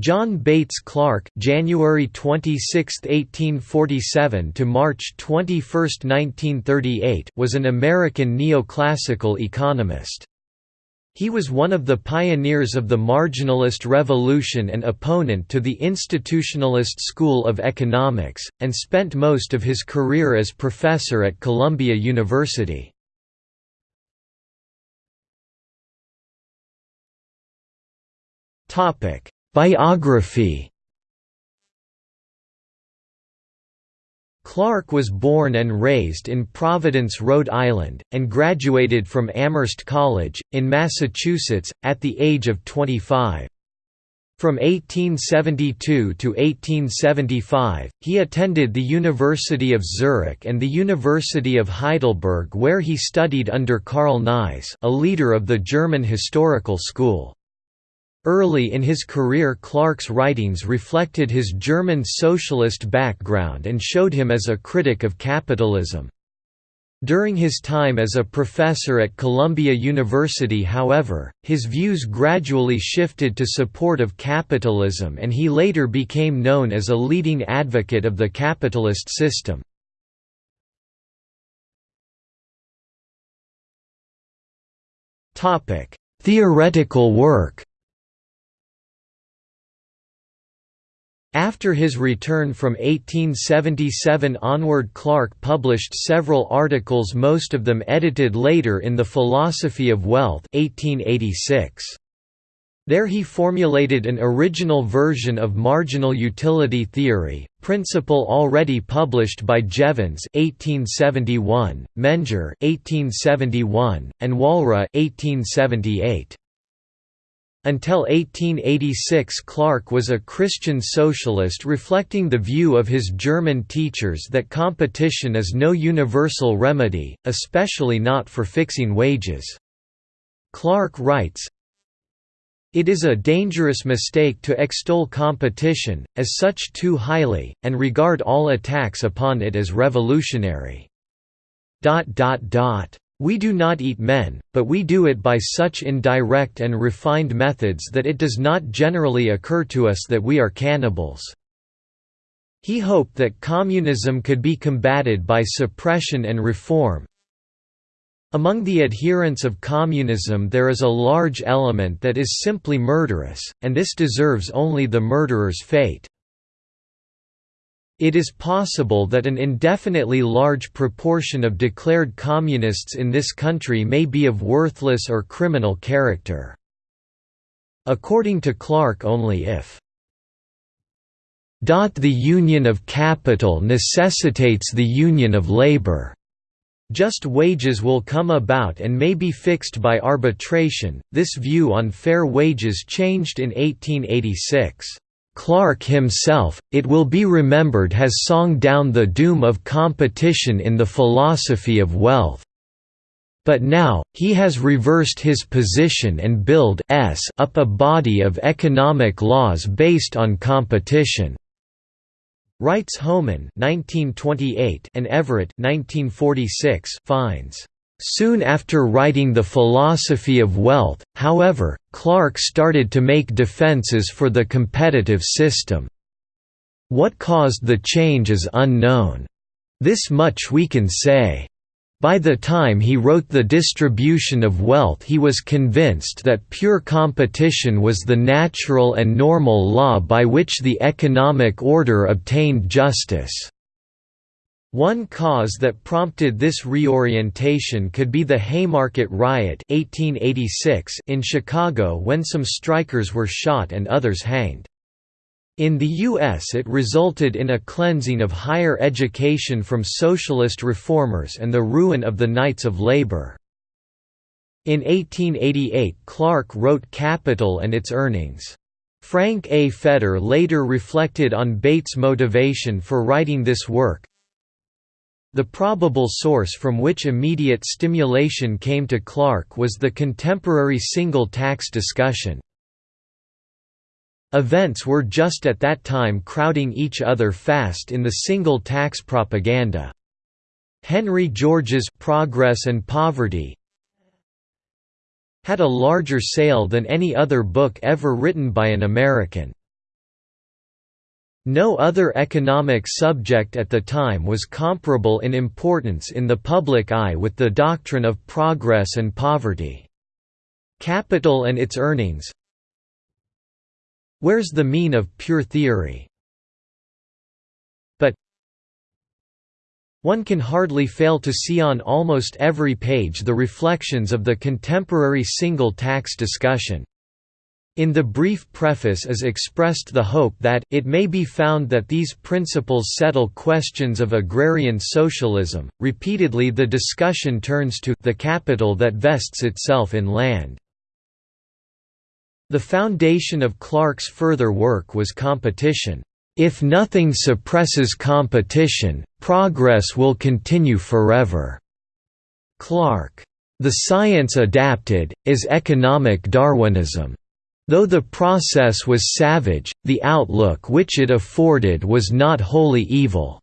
John Bates Clark January 26, 1847 to March 21, 1938 was an American neoclassical economist. He was one of the pioneers of the marginalist revolution and opponent to the institutionalist school of economics, and spent most of his career as professor at Columbia University. Topic Biography Clark was born and raised in Providence, Rhode Island, and graduated from Amherst College, in Massachusetts, at the age of 25. From 1872 to 1875, he attended the University of Zurich and the University of Heidelberg where he studied under Karl Knies a leader of the German historical school. Early in his career Clark's writings reflected his German socialist background and showed him as a critic of capitalism. During his time as a professor at Columbia University however, his views gradually shifted to support of capitalism and he later became known as a leading advocate of the capitalist system. Theoretical work After his return from 1877 onward Clark published several articles most of them edited later in The Philosophy of Wealth 1886. There he formulated an original version of marginal utility theory, principle already published by Jevons 1871, Menger 1871, and Walras 1878. Until 1886 Clark was a Christian socialist reflecting the view of his German teachers that competition is no universal remedy, especially not for fixing wages. Clark writes, It is a dangerous mistake to extol competition, as such too highly, and regard all attacks upon it as revolutionary. We do not eat men, but we do it by such indirect and refined methods that it does not generally occur to us that we are cannibals. He hoped that communism could be combated by suppression and reform. Among the adherents of communism there is a large element that is simply murderous, and this deserves only the murderer's fate. It is possible that an indefinitely large proportion of declared communists in this country may be of worthless or criminal character. According to Clark only if the union of capital necessitates the union of labor. Just wages will come about and may be fixed by arbitration. This view on fair wages changed in 1886. Clark himself, it will be remembered has song down the doom of competition in the philosophy of wealth. But now, he has reversed his position and build s up a body of economic laws based on competition. Writes Homan 1928 and Everett 1946 finds Soon after writing The Philosophy of Wealth, however, Clark started to make defenses for the competitive system. What caused the change is unknown. This much we can say. By the time he wrote The Distribution of Wealth he was convinced that pure competition was the natural and normal law by which the economic order obtained justice. One cause that prompted this reorientation could be the Haymarket Riot 1886 in Chicago when some strikers were shot and others hanged. In the U.S. it resulted in a cleansing of higher education from socialist reformers and the ruin of the Knights of Labor. In 1888 Clark wrote Capital and its Earnings. Frank A. Fetter later reflected on Bates' motivation for writing this work, the probable source from which immediate stimulation came to Clark was the contemporary single tax discussion. Events were just at that time crowding each other fast in the single tax propaganda. Henry George's Progress and Poverty had a larger sale than any other book ever written by an American. No other economic subject at the time was comparable in importance in the public eye with the doctrine of progress and poverty. Capital and its earnings Where's the mean of pure theory? But one can hardly fail to see on almost every page the reflections of the contemporary single tax discussion. In the brief preface is expressed the hope that it may be found that these principles settle questions of agrarian socialism. Repeatedly the discussion turns to the capital that vests itself in land. The foundation of Clark's further work was competition. If nothing suppresses competition, progress will continue forever. Clark. The science adapted, is economic Darwinism. Though the process was savage, the outlook which it afforded was not wholly evil.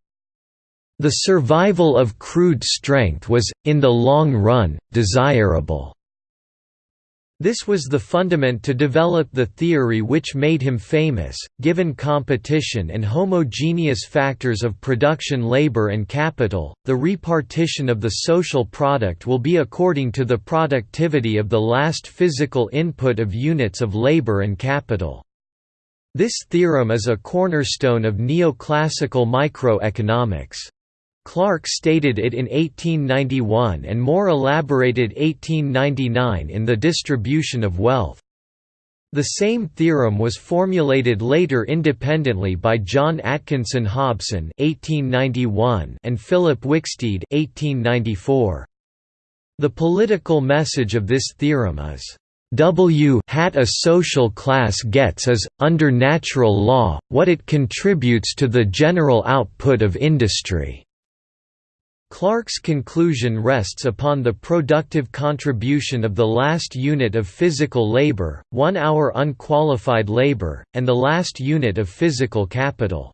The survival of crude strength was, in the long run, desirable. This was the fundament to develop the theory which made him famous. Given competition and homogeneous factors of production labor and capital, the repartition of the social product will be according to the productivity of the last physical input of units of labor and capital. This theorem is a cornerstone of neoclassical microeconomics. Clark stated it in 1891 and more elaborated 1899 in The Distribution of Wealth. The same theorem was formulated later independently by John Atkinson Hobson (1891) and Philip Wicksteed (1894). The political message of this theorem is W hat a social class gets is, under natural law, what it contributes to the general output of industry. Clark's conclusion rests upon the productive contribution of the last unit of physical labor, one hour unqualified labor, and the last unit of physical capital.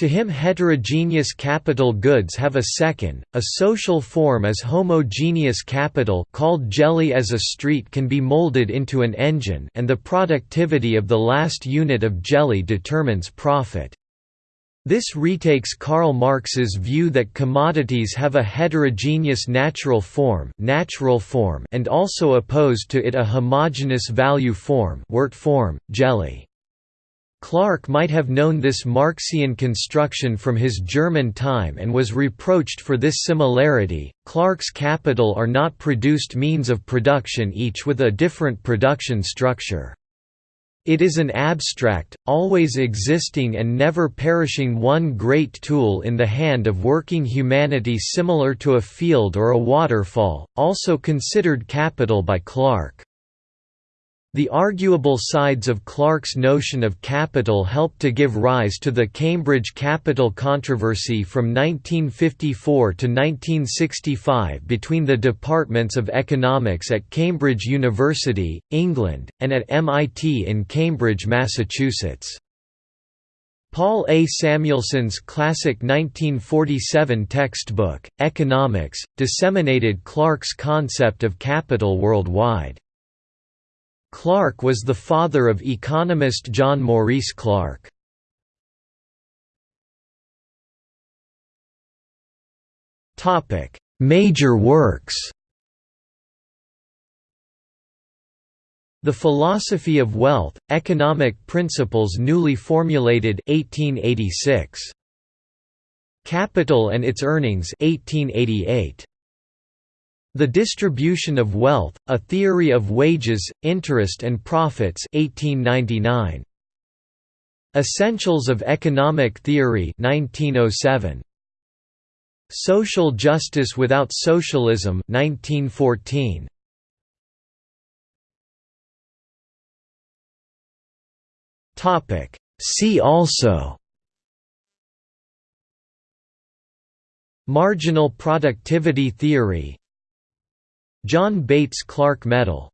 To him heterogeneous capital goods have a second, a social form as homogeneous capital called jelly as a street can be molded into an engine and the productivity of the last unit of jelly determines profit. This retakes Karl Marx's view that commodities have a heterogeneous natural form, natural form and also opposed to it a homogeneous value form, wort form, jelly. Clark might have known this Marxian construction from his German time and was reproached for this similarity. Clark's capital are not produced means of production each with a different production structure. It is an abstract, always existing and never perishing one great tool in the hand of working humanity similar to a field or a waterfall, also considered capital by Clark. The arguable sides of Clark's notion of capital helped to give rise to the Cambridge capital controversy from 1954 to 1965 between the departments of economics at Cambridge University, England, and at MIT in Cambridge, Massachusetts. Paul A. Samuelson's classic 1947 textbook, Economics, disseminated Clark's concept of capital worldwide. Clark was the father of economist John Maurice Clark. Major works The Philosophy of Wealth, Economic Principles Newly Formulated 1886. Capital and its Earnings 1888. The Distribution of Wealth, A Theory of Wages, Interest and Profits 1899. Essentials of Economic Theory 1907. Social Justice Without Socialism 1914. Topic See also Marginal productivity theory John Bates Clark Medal